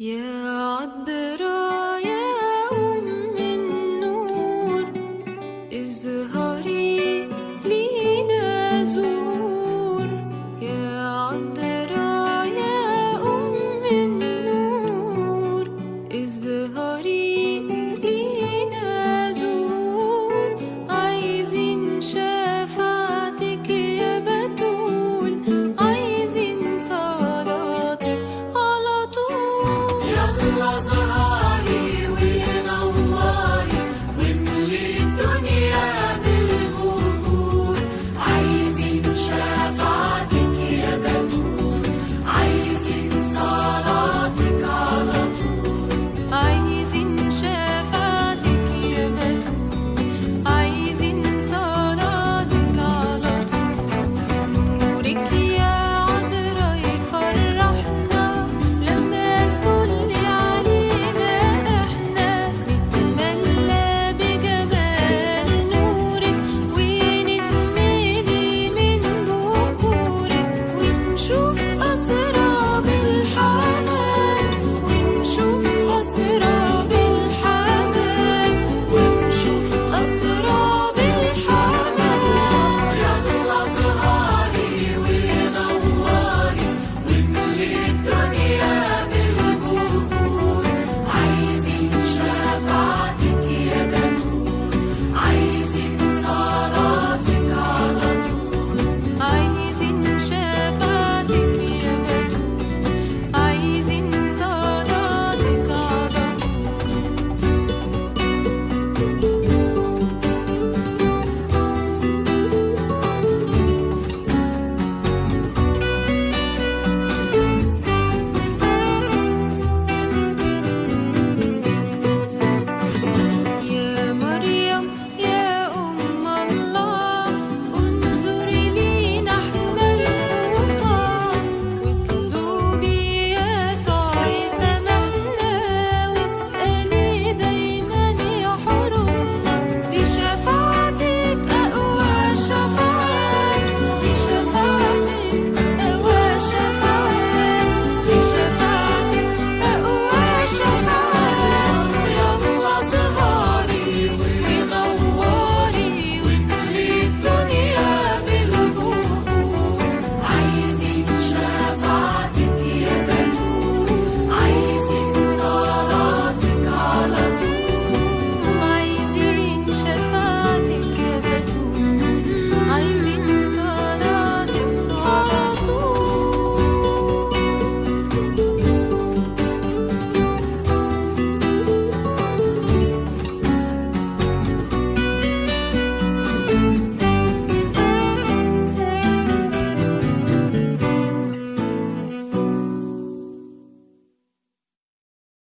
يا يا أم النور. اظهري لينا زور يا was a